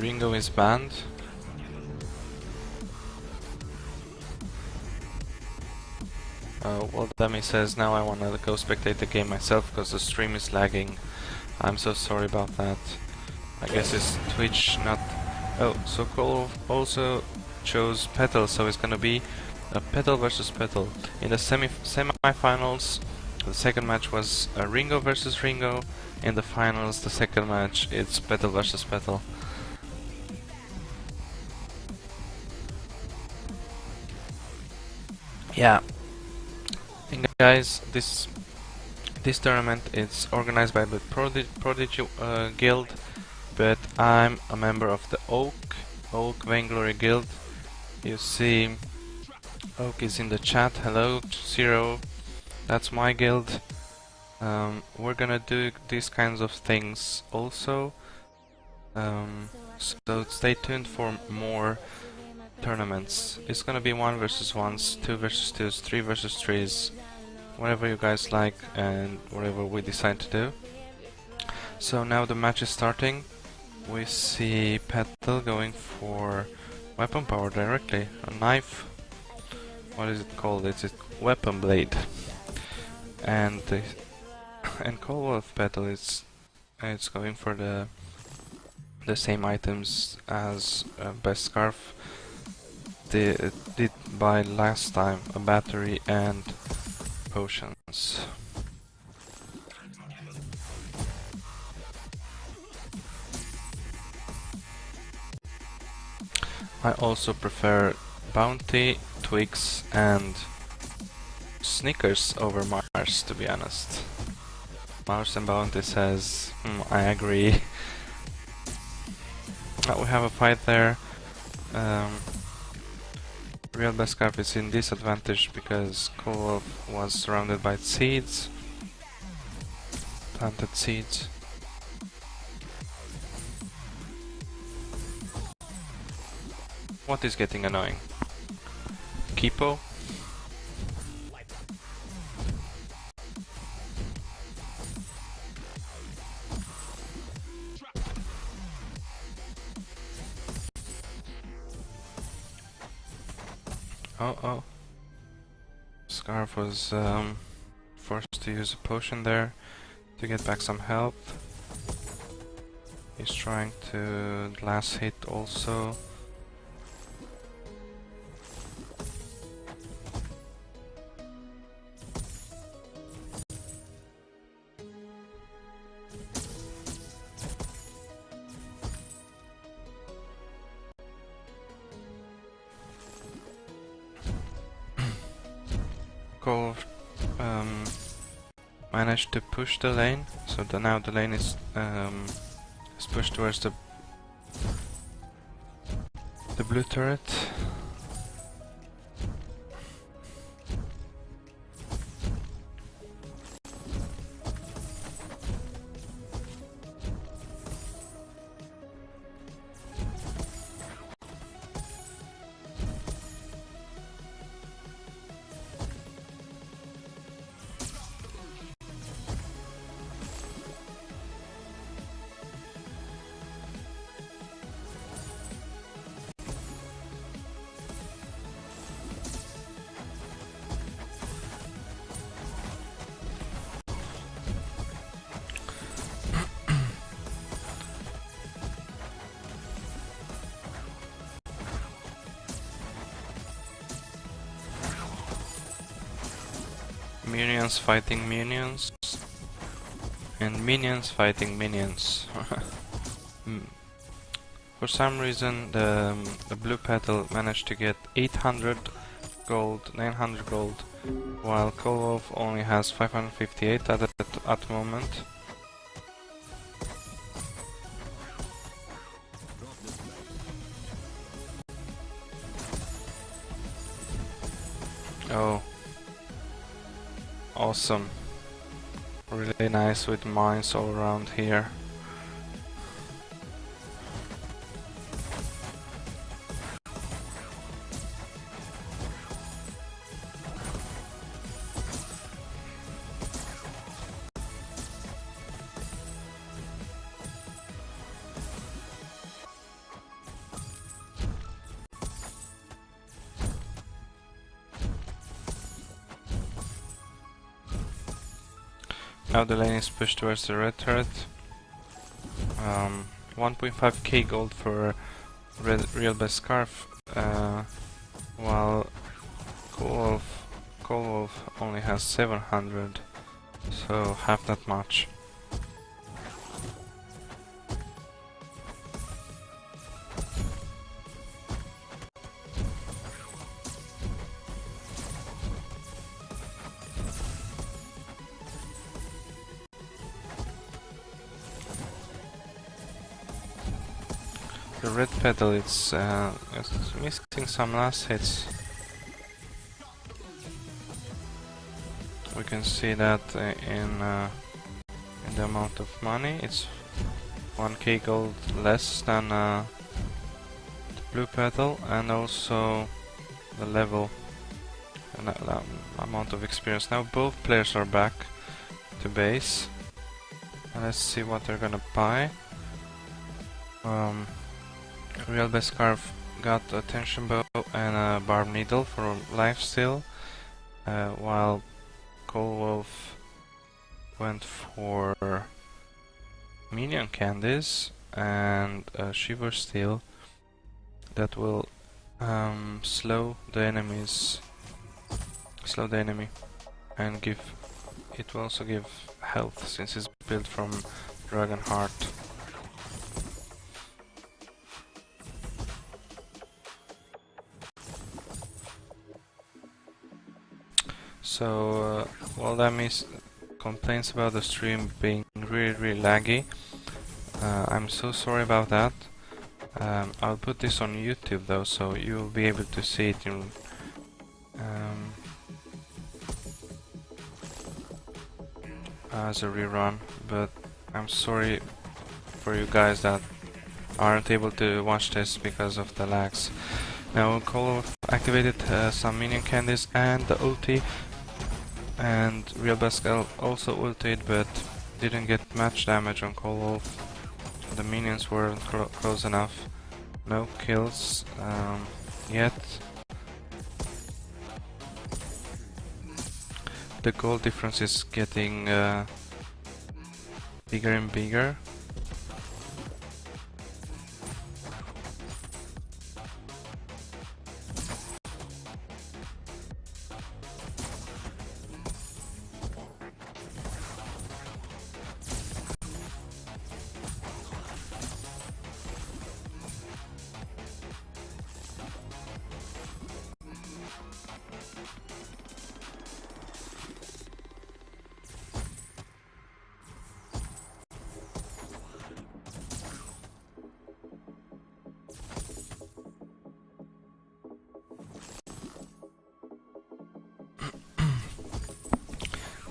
Ringo is banned. Uh, well, Demi says now I wanna go spectate the game myself because the stream is lagging. I'm so sorry about that. I guess it's Twitch not... Oh, so Cole also chose Petal, so it's gonna be a Petal versus Petal. In the semi semi-finals, the second match was uh, Ringo versus Ringo. In the finals, the second match, it's Petal versus Petal. Yeah, and guys, this this tournament is organized by the Prodigy, Prodigy uh, Guild, but I'm a member of the Oak Oak Vainglory Guild. You see, Oak is in the chat. Hello, Zero. That's my guild. Um, we're gonna do these kinds of things also. Um, so stay tuned for more tournaments. It's gonna be one versus ones, two versus twos, three versus threes, whatever you guys like and whatever we decide to do. So now the match is starting. We see Petal going for weapon power directly, a knife. What is it called? It's a weapon blade. And the and Coldwolf Petal is it's going for the the same items as uh, Best Scarf did, did buy last time, a battery and potions. I also prefer Bounty, Twix and Snickers over Mars to be honest. Mars and Bounty says, hmm, I agree. we have a fight there. Um, Real Best Scarf is in disadvantage because Kolov was surrounded by seeds. Planted seeds. What is getting annoying? Kipo? Oh, oh. Scarf was um, forced to use a potion there to get back some health. He's trying to last hit also. To push the lane, so the, now the lane is, um, is pushed towards the the blue turret. Minions fighting minions. And minions fighting minions. Hmm. For some reason the, um, the blue petal managed to get 800 gold, 900 gold, while Kolov only has 558 at, at, at the moment. Oh, Awesome. Really nice with mines all around here. Now the lane is pushed towards the red turret. Um, 1.5k gold for red, real best scarf, uh, while Cold Wolf, only has 700, so half that much. The petal it's, uh, it's missing some last hits. We can see that uh, in, uh, in the amount of money. It's 1k gold less than uh, the blue petal and also the level and um, amount of experience. Now both players are back to base. Let's see what they're gonna buy. Um, Real Best Scarf got a tension bow and a barbed needle for life steal, uh, while Cold Wolf went for minion candies and a shiver steel that will um, slow the enemies, slow the enemy, and give. It will also give health since it's built from Dragon Heart. So, uh, well, that means complaints about the stream being really, really laggy. Uh, I'm so sorry about that. Um, I'll put this on YouTube though, so you'll be able to see it in. Um, as a rerun, but I'm sorry for you guys that aren't able to watch this because of the lags. Now Call activated uh, some minion candies and the ulti and Real Bascal also ulted but didn't get much damage on Wolf. The minions weren't close enough. No kills um, yet. The gold difference is getting uh, bigger and bigger.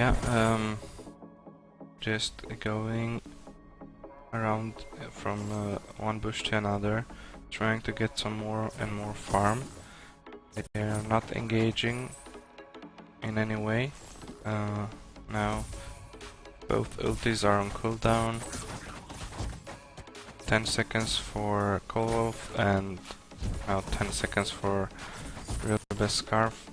Yeah, um, just going around from uh, one bush to another, trying to get some more and more farm. They are not engaging in any way. Uh, now, both ultis are on cooldown. 10 seconds for Cold Wolf and now 10 seconds for Real Best Scarf.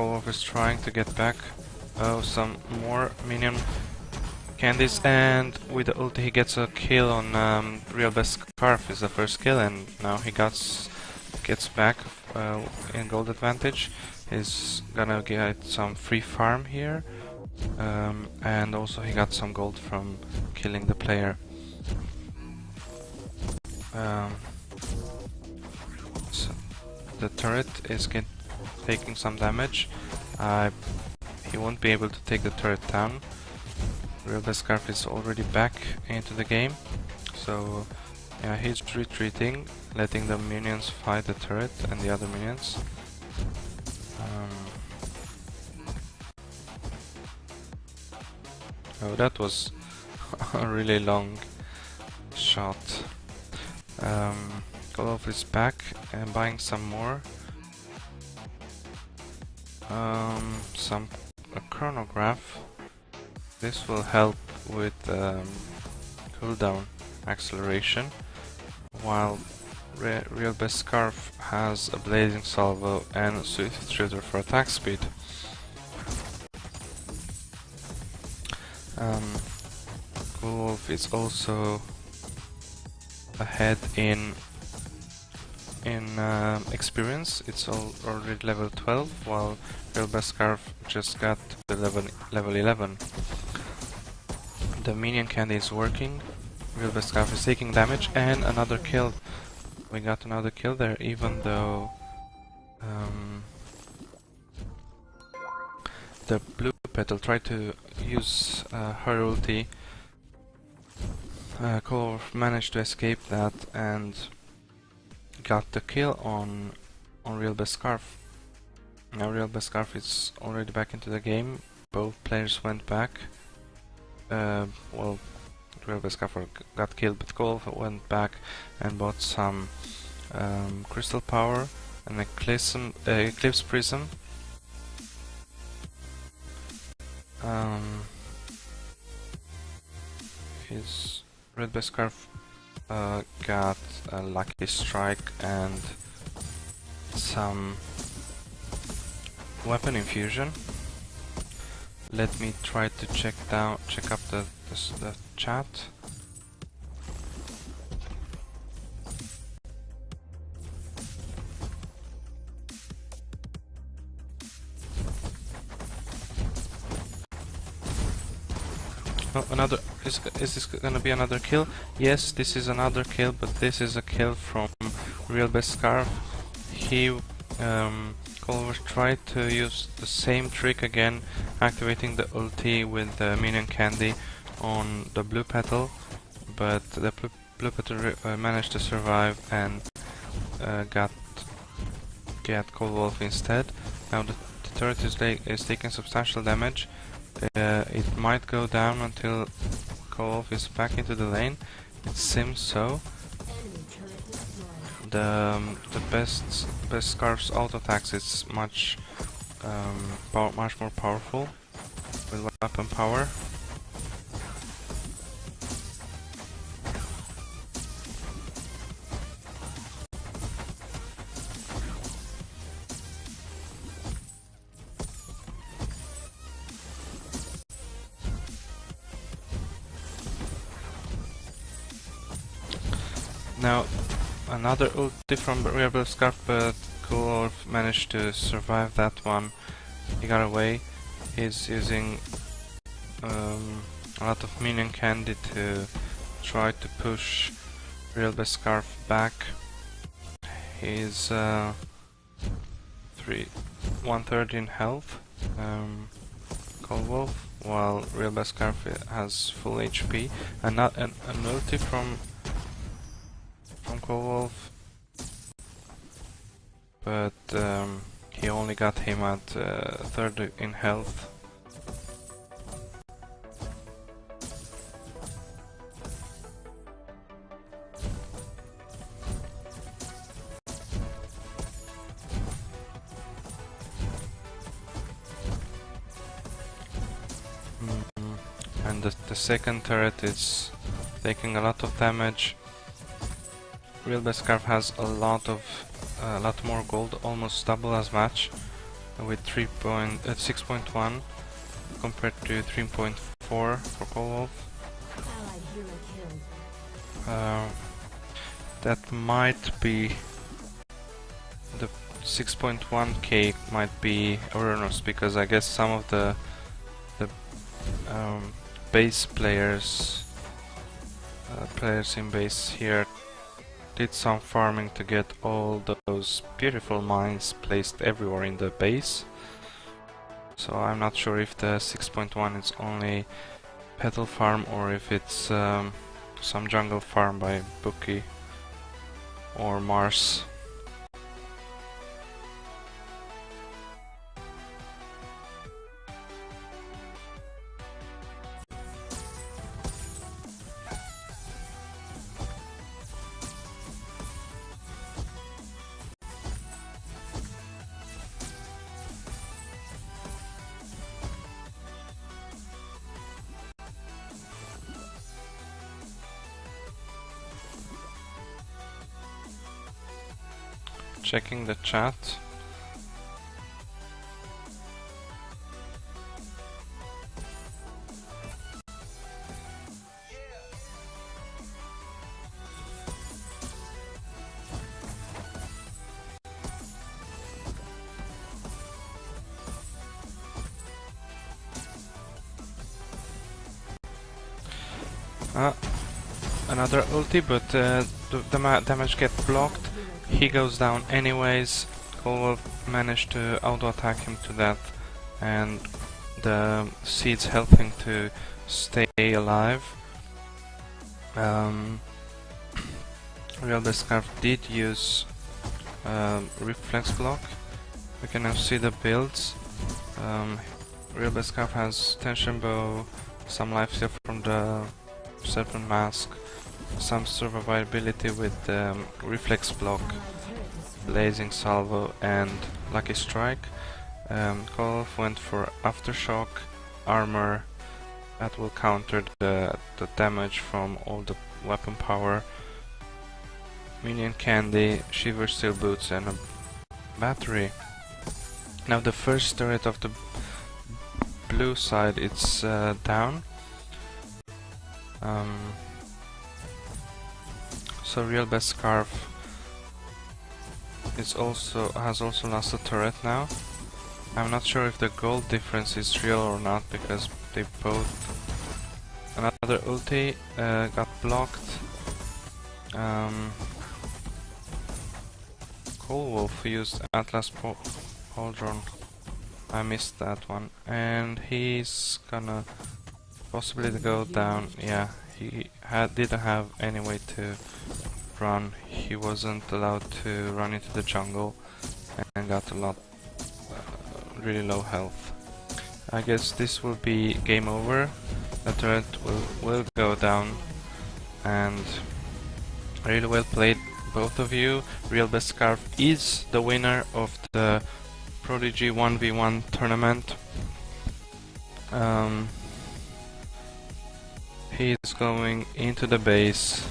Kolov is trying to get back. Oh, some more minion candies, and with the ulti he gets a kill on um, Real Best Scarf is the first kill, and now he gets gets back uh, in gold advantage. He's gonna get some free farm here, um, and also he got some gold from killing the player. Um, so the turret is get taking some damage. Uh, he won't be able to take the turret down. Real Scarf is already back into the game, so yeah, he's retreating, letting the minions fight the turret and the other minions. Um, oh, that was a really long shot. Um, Golov is back and buying some more um, some a chronograph. This will help with um, cooldown acceleration, while Re Real Best Scarf has a Blazing Salvo and Swift Shooter for attack speed. Um, Wolf is also ahead in in uh, experience. It's all already level 12, while Real just got to level level 11. The minion candy is working. Real is taking damage and another kill. We got another kill there, even though um, the blue petal tried to use uh, her ulti. Uh, managed to escape that and got the kill on on Real Best Scarf. Now Real Best Scarf is already back into the game. Both players went back. Uh, well, Real Best Scarf got killed, but Cole went back and bought some um, Crystal Power, and Eclipse, uh, Eclipse Prism. Um, his Red Best Scarf uh, got a Lucky Strike and some weapon infusion. Let me try to check down, check up the, the, the chat. Oh, another. Is, is this gonna be another kill? Yes, this is another kill, but this is a kill from Real Best Scarf. He, um, Culver tried to use the same trick again, activating the ulti with the minion candy on the blue petal, but the blue, blue petal uh, managed to survive and uh, got get Cold Wolf instead. Now the, the turret is, is taking substantial damage. Uh, it might go down until Wolf is back into the lane. It seems so. The um, the best best Scarf's auto attacks is much um, much more powerful with weapon power. Now, another ulti from Rebel Scarf, but Kulorf managed to survive that one. He got away. He's using um, a lot of minion candy to try to push Real Best Scarf back. He's uh, three, one third in health, um, Cold Wolf, while Real Best Scarf has full HP. And not an, an from Wolf, but um, he only got him at uh, third in health. Mm, and the, the second turret is taking a lot of damage Real Best Scarf has a lot of a uh, lot more gold, almost double as much, with 3 point, uh, 6.1 compared to 3.4 for Wolf. Uh, that might be the 6.1k might be erroneous because I guess some of the the um, base players uh, players in base here did some farming to get all those beautiful mines placed everywhere in the base. So I'm not sure if the 6.1 is only petal farm or if it's um, some jungle farm by Bookie or Mars. Checking the chat. Uh, another ulti, but uh, the, the damage gets blocked. He goes down anyways. Coldwolf managed to auto-attack him to death, and the seeds help him to stay alive. Um, Real Scarf did use um, Reflex Block. We can now see the builds. Um, Real Scarf has Tension Bow, some life steal from the Serpent Mask, some survivability with um, Reflex Block, Blazing Salvo and Lucky Strike. Um, went for Aftershock, Armor, that will counter the, the damage from all the weapon power. Minion Candy, Shiver Steel Boots and a battery. Now the first turret of the blue side it's uh, down um, so real best scarf is also has also lost a turret now. I'm not sure if the gold difference is real or not because they both another ulti uh, got blocked. Um, Coldwolf used Atlas Pauldron. I missed that one, and he's gonna Possibly go down, yeah, he had, didn't have any way to run. He wasn't allowed to run into the jungle and got a lot, uh, really low health. I guess this will be game over. The turret will, will go down and really well played both of you. Real Best Scarf is the winner of the Prodigy 1v1 tournament. Um, is going into the base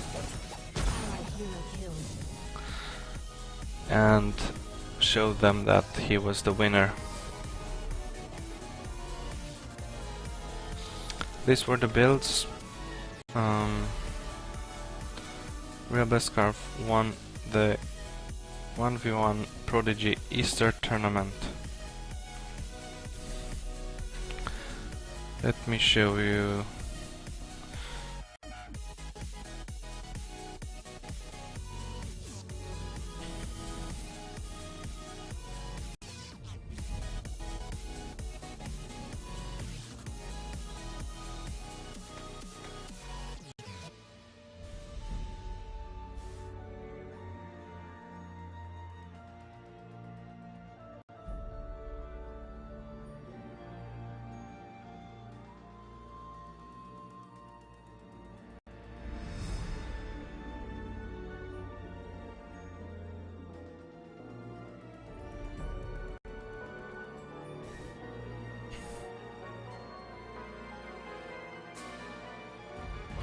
and showed them that he was the winner. These were the builds. Um, Real Scarf won the 1v1 Prodigy Easter tournament. Let me show you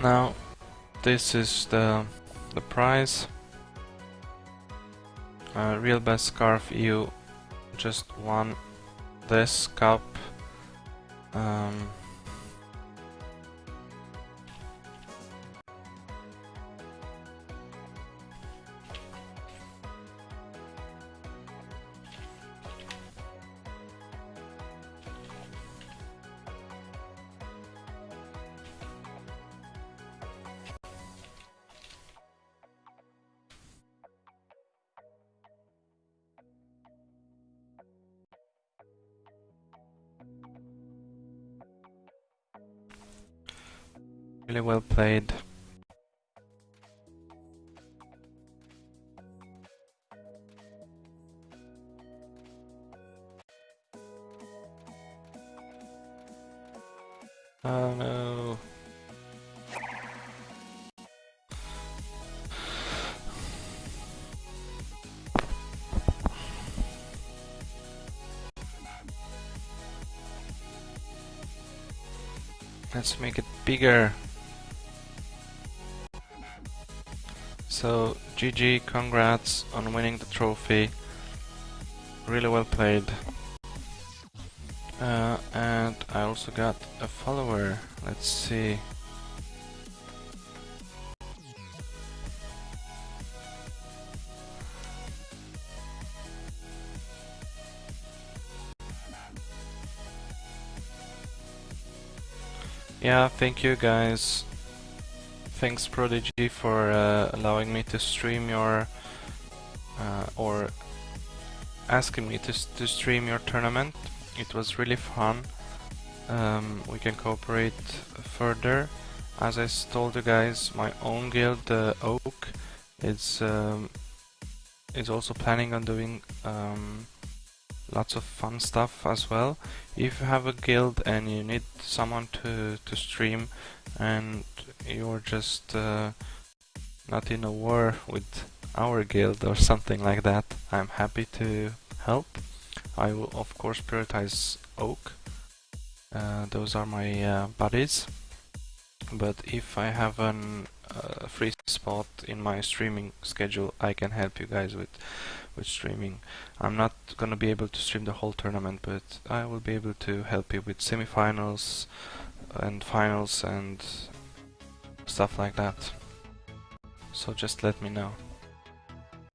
Now, this is the the prize. Uh, Real Best Scarf you just won this cup. Um, Really well played. Oh no. Let's make it bigger. So GG, congrats on winning the trophy. really well played. Uh, and I also got a follower. Let's see. Yeah, thank you guys. Thanks Prodigy for uh, allowing me to stream your uh, or asking me to, to stream your tournament. It was really fun. Um, we can cooperate further. As I told you guys, my own guild, the Oak, is um, is also planning on doing um, lots of fun stuff as well. If you have a guild and you need someone to, to stream and you're just uh, not in a war with our guild or something like that, I'm happy to help. I will of course prioritize Oak. Uh, those are my uh, buddies. But if I have a uh, free spot in my streaming schedule, I can help you guys with with streaming. I'm not gonna be able to stream the whole tournament, but I will be able to help you with semifinals and finals and stuff like that. So just let me know.